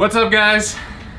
What's up guys?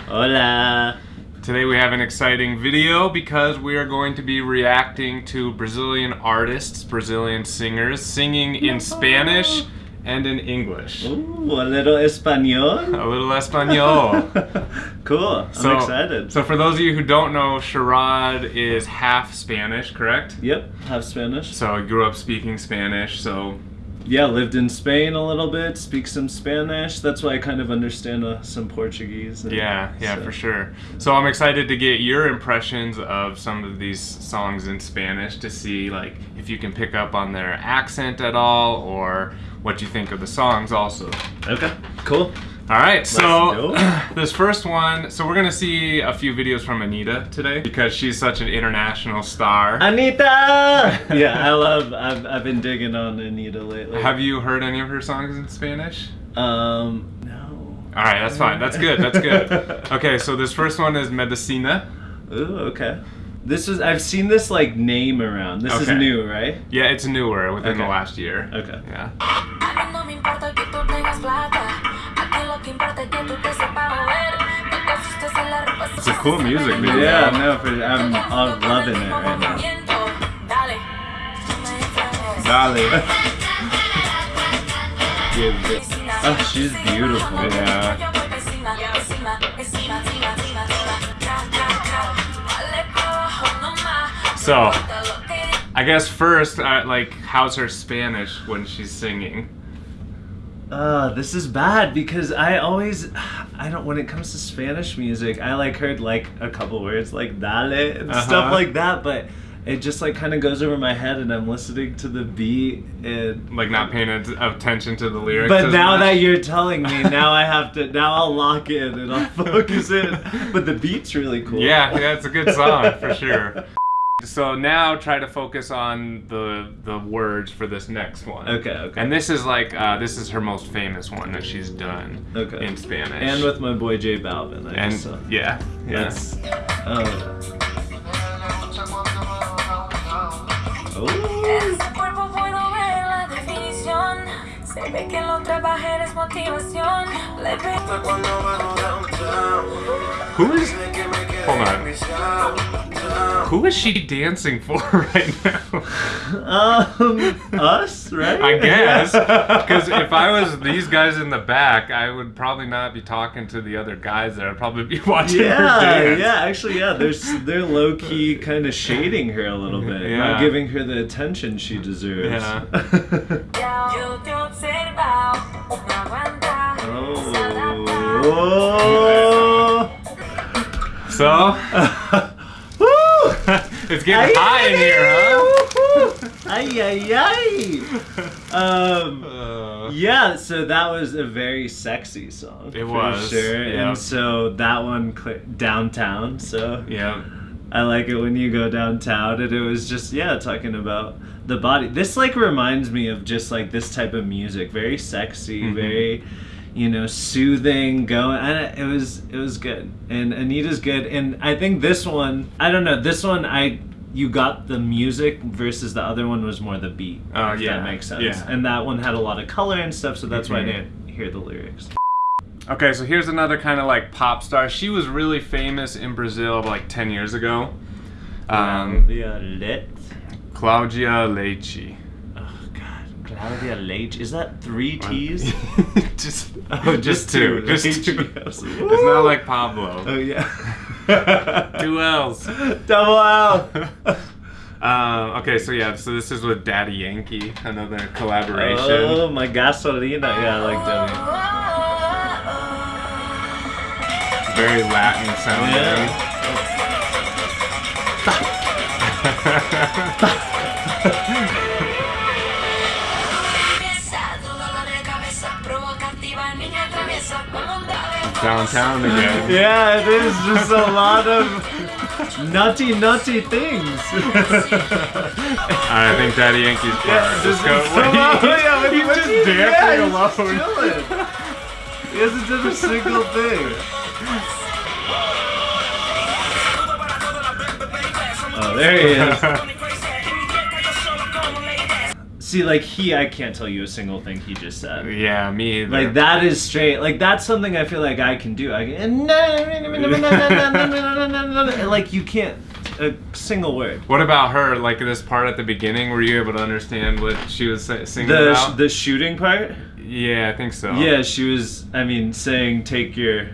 Hola. Today we have an exciting video because we are going to be reacting to Brazilian artists, Brazilian singers, singing in Spanish and in English. Ooh, a little Espanol. A little Espanol. cool. I'm So- excited. So for those of you who don't know, Sharad is half Spanish, correct? Yep, half Spanish. So I grew up speaking Spanish, so Yeah, lived in Spain a little bit, speak some Spanish. That's why I kind of understand uh, some Portuguese. and- yeah, yeah, so- for sure. So I'm excited to get your impressions of some of these songs in Spanish to see like if you can pick up on their accent at all or what you think of the songs also. Okay, cool. All right, so this first one, so we're gonna see a few videos from Anitta today because she's such an international star. Anitta! yeah, I love, I've, I've been digging on Anitta lately. Have you heard any of her songs in Spanish? Um, no. All right, that's fine. That's good. That's good. Okay, so this first one is Medicina. Ooh, okay. This is, I've seen this like name around. This is new, right? Yeah, it's newer within the last year. Okay. Yeah. It's a cool music video. Yeah, no, for, I'm, I'm loving it right now. Dale. No me extrañes. Dale. Give it. Oh, she's beautiful. Yeah. So, Importa lo que I guess first, uh, like, how's her Spanish when she's singing? Uh, this is bad because I always, I don't, when it comes to Spanish music, I like heard like a couple words like dale and Uh-huh. stuff like that, but it just like kind of goes over my head and I'm listening to the beat and. Like, not paying attention to the lyrics. But now much? that you're telling me, now I have to, now I'll lock in and I'll focus in. But the beat's really cool. Yeah, yeah, it's a good song for sure. So now try to focus on the the words for this next one. Okay, okay. And this is like uh, this is her most famous one that she's done Okay. in Spanish. And with my boy J Balvin. I and guess so. yeah, yeah. That's. Oh. Oh. Ese cuerpo puedo ver la definición. Se ve que lo trabajé es motivación. Le Who is? Hold on. Who is she dancing for right now? Um, us, right? I guess because if I was these guys in the back, I would probably not be talking to the other guys there. I'd probably be watching her Yeah, dance. yeah. Actually, yeah. They're they're low key kind of shading her a little bit, Yeah. not giving her the attention she deserves. Yeah. Yo te he observado, no aguanta. oh. So Woo! It's getting high in here, huh? Ay ay ay. Um. Uh, Yeah, so that was a very sexy song. It for was, sure, yeah. and so that one downtown. So yeah. I like it when you go downtown, and it was just yeah, talking about the body. This like reminds me of just like this type of music, very sexy, Mhm. very you know soothing. Going, and it was it was good, and Anitta's good, and I think this one, I don't know, this one I. You got the music versus the other one was more the beat. Oh, if yeah, that makes sense. yeah. And that one had a lot of color and stuff, so that's why I Mhm. didn't hear the lyrics. Okay, so here's another kind of like pop star. She was really famous in Brazil like 10 years ago. Um, Claudia Lit. Claudia Leitte. Claudia Leitte. Is that three T's? just, Oh, just two. Just Leitte. two. It's not like Pabllo. Oh yeah. Two L's. Double L. Um, okay, so yeah, so this is with Daddy Yankee, another collaboration. Oh, my gasolina. Yeah, I like Debbie. Very Latin sounding. Yeah. Downtown again. Yeah, it is just a lot of nutty, nutty things. I think Daddy Yankee's part. just go. somehow- oh, yeah, what- he's what just dancing yeah, he's alone. just. He hasn't done a single thing. Oh, there he is. See, like he, I can't tell you a single thing he just said. Yeah, me either. Like that is straight. Like that's something I feel like I can do. I can. Like you can't a single word. What about her? Like this part at the beginning, were you able to understand what she was singing The about? the shooting part. yeah, I think so. Yeah, she was. I mean, saying take your,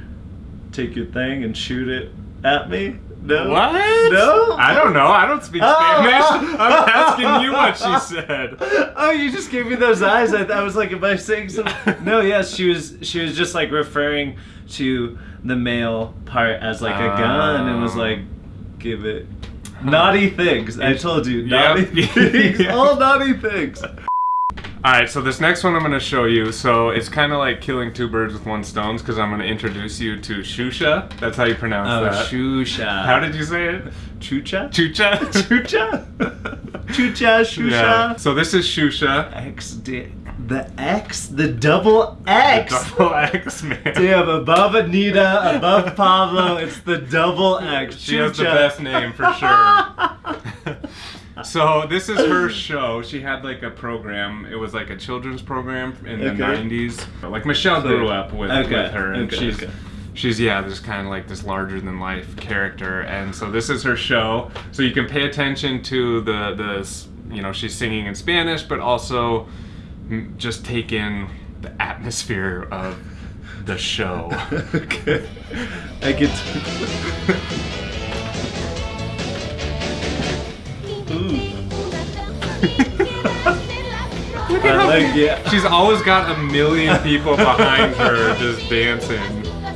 take your thing and shoot it at me. No. What? No. I don't know. I don't speak Oh. Spanish. I'm asking you what she said. Oh, you just gave me those eyes. I, I was like, am I saying something? No, yes, she was. She was just like referring to the male part as like a gun, and was Oh. like, give it. Naughty things. I told you, Yep. naughty things. All naughty things. All right, so this next one I'm going to show you. So it's kind of like killing two birds with one stone because I'm going to introduce you to Xuxa. That's how you pronounce Oh, that. Xuxa. How did you say it? Chucha? Chucha. Chucha? Chucha, Xuxa. Yeah. So this is Xuxa. X, the X, the double X. Double X man. Damn, above Anitta, above Pabllo, it's the double X. She has the best name for sure. so this is her show. She had like a program. It was like a children's program in the Okay. '90s. Like Michelle So- grew up with, okay, with her, and okay, she's okay. she's yeah, this kind of like this larger than life character. And so this is her show. So you can pay attention to the the you know she's singing in Spanish, but also just take in the atmosphere of the show. okay. I get. Look I at how like yeah. She's always got a million people behind her just dancing.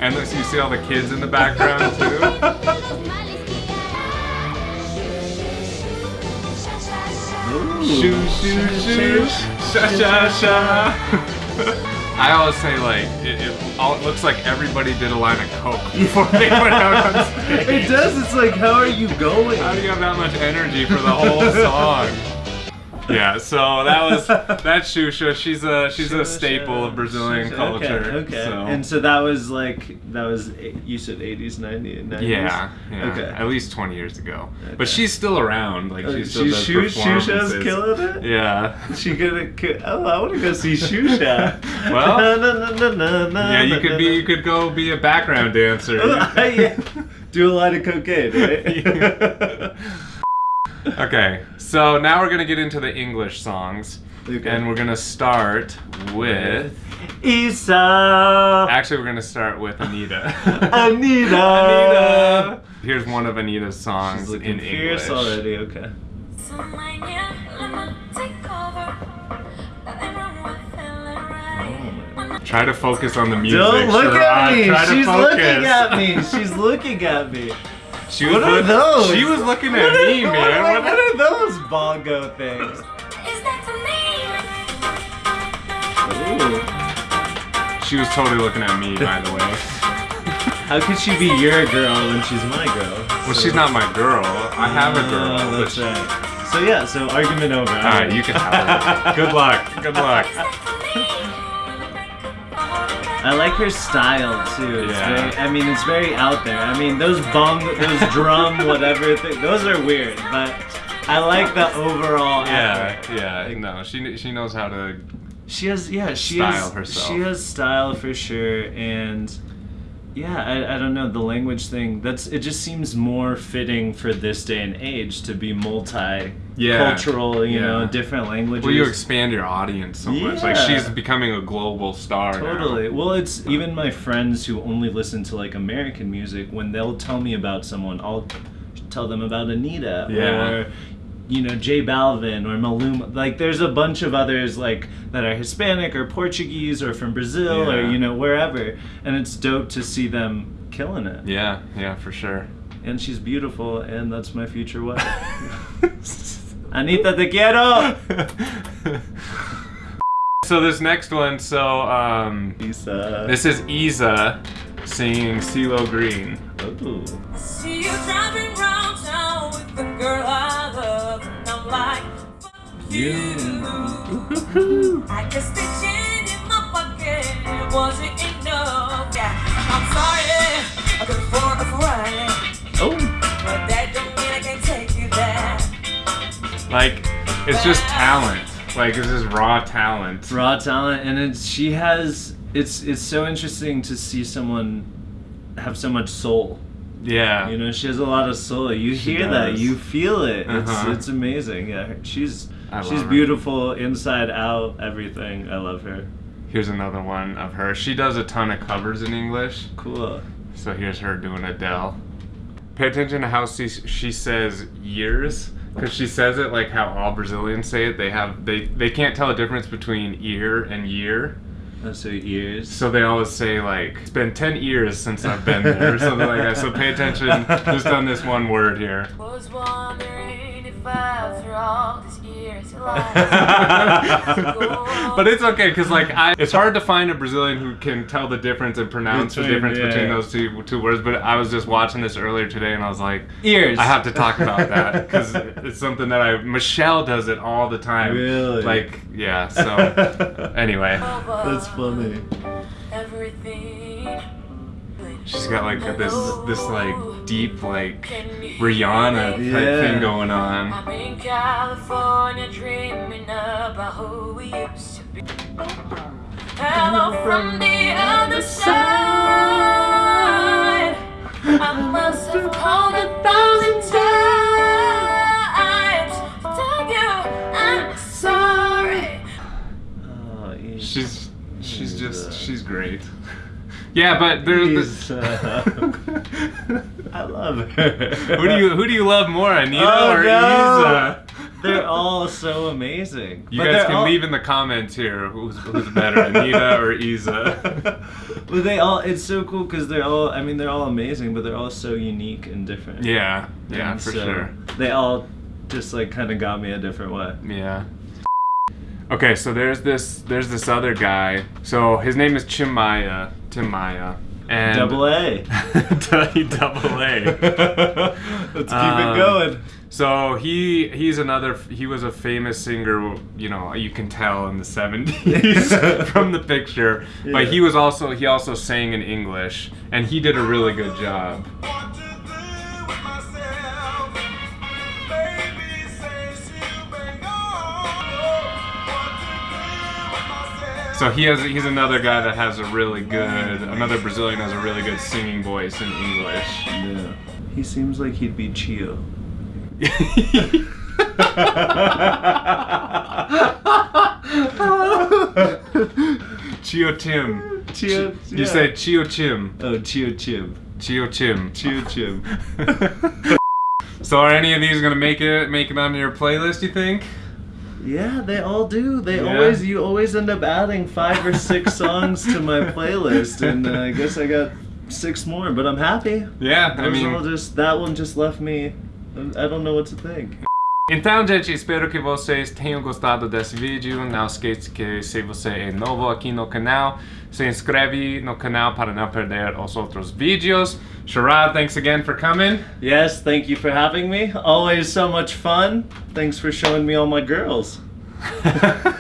And then you see all the kids in the background too. Shoo shoo shoo, sha sha sha. I always say like it, it, all, it looks like everybody did a line of coke before they went out on stage. It does. It's like, how are you going? How do you have that much energy for the whole song? Yeah, so that was that's Xuxa. She's a she's a staple of Brazilian culture. Okay. okay. So. And so that was like that was you said 80s, 90s, 90s. yeah, yeah, Okay. at least twenty years ago. Okay. But she's still around. Like Oh, she still she- does Xuxa's killing it. Yeah. She gonna. Oh, I want to go see Xuxa. Well, Na, na, na, na, na, Yeah, you could be you could go be a background dancer. Do a lot of cocaine, right? Okay, so now we're gonna get into the English songs, Okay. and we're gonna start with. IZA. Actually, we're gonna start with Anitta. Anitta. Anitta. Here's one of Anitta's songs She's looking in fierce English. already. Okay. So mañana take over. Nothing wrong with feeling right. Try to focus on the music. Don't look Sharon. at me. Try She's focus. looking at me. She's looking at me. She was What are those? She was looking at are- me, what man. are- What- what are those bongo things? Is that to me? Ooh. She was totally looking at me, by the way. How could she be your girl when she's my girl? Well, she's not my girl. I have a girl. Oh, but that's she- right. So yeah, so argument over. All right, you can have her. Good luck. Good luck. I like her style too. It's Yeah. very, I mean, it's very out there. I mean, those bong, those drum, whatever thing, those are weird, but I like the overall. Yeah, effort. yeah. No, she she knows how to. She has, yeah, she Style has, herself. she has style for sure, and yeah, I, I don't know the language thing. That's it. Just seems more fitting for this day and age to be multi Yeah, cultural. You know, yeah. different languages. Well, you expand your audience so much. Like she's becoming a global star. now. Totally. Well, it's even my friends who only listen to like American music. When they'll tell me about someone, I'll tell them about Anitta Yeah. or you know J Balvin or Maluma. Like, there's a bunch of others like that are Hispanic or Portuguese or from Brazil or you know wherever, and it's dope to see them killing it. Yeah, yeah, for sure. And she's beautiful, and that's my future wife. Anitta, te quiero. so this next one, so um, Lisa. this is IZA singing CeeLo Green. Ooh. See you driving round town with the girl I love, and I'm like, fuck you. I guess the change in my pocket wasn't enough. Yeah, I'm sorry, I could afford a Ferrari, Oh. but that don't mean I can't take you there. Like, it's just talent. Like this is raw talent. raw talent and it's she has it's it's so interesting to see someone have so much soul Yeah. you know she has a lot of soul you She hear that you feel it Uh-huh. it's it's amazing yeah she's she's her. beautiful inside out everything i love her Here's another one of her. She does a ton of covers in English. cool So here's her doing Adele. Pay attention to how she, she says years, because she says it like how all Brazilians say it. They have they they can't tell the difference between ear and year, oh, so ears so they always say like it's been ten years since I've been there or something like that. So pay attention just on this one word here. Was wondering if after all these years but it's okay because like I, it's hard to find a Brazilian who can tell the difference and pronounce the difference yeah. between those two two words. But I was just watching this earlier today and I was like, ears I have to talk about that because it's something that I Michelle does it all the time. Really? Like yeah. So anyway, that's funny Everything. She's got like this this like deep like Rihanna type Yeah. thing going on. I'm in California dreaming about who we used to be. Hello from the other side. I must have called a thousand times tell you I'm sorry. oh. She's she's She's, just she's great. Yeah, but there's She's, this. uh, i love her who do you who do you love more, Anitta Oh, or no. IZA? They're all so amazing. You But guys can all- leave in the comments here who's, who's better, Anitta or IZA. well, they all. It's so cool because they're all. I mean, they're all amazing, but they're all so unique and different. Yeah, yeah, And for so sure. They all just like kind of got me a different way. Yeah. Okay, so there's this there's this other guy. So his name is Chimaya. Tim Maia. And Double A. double A. Let's keep Um, it going. So he he's another he was a famous singer, you know, you can tell in the 70s from the picture. Yeah. But he was also he also sang in English and he did a really good job. So he has he's another guy that has a really good another Brazilian has a really good singing voice in English. Yeah. He seems like he'd be Chio. Chio Tim. Chio. You say Chio Chim. Oh, Chio Chib. Chio Chim. Chio Chib. So are any of these gonna make it make it onto your playlist? You think? Yeah, they all do. They Yeah. always you always end up adding five or six songs to my playlist, and uh, I guess I got six more. But I'm happy. Yeah, I mean. all just that one just left me. I don't know what to think. Então, gente, espero que vocês tenham gostado desse vídeo. Não esqueça que se você é novo aqui no canal, se inscreve no canal para não perder os outros vídeos. Sharad, thanks again for coming. Yes, thank you for having me. Always so much fun. Thanks for showing me all my girls.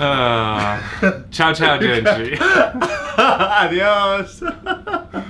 Ah, ciao, ciao, gente. Adios.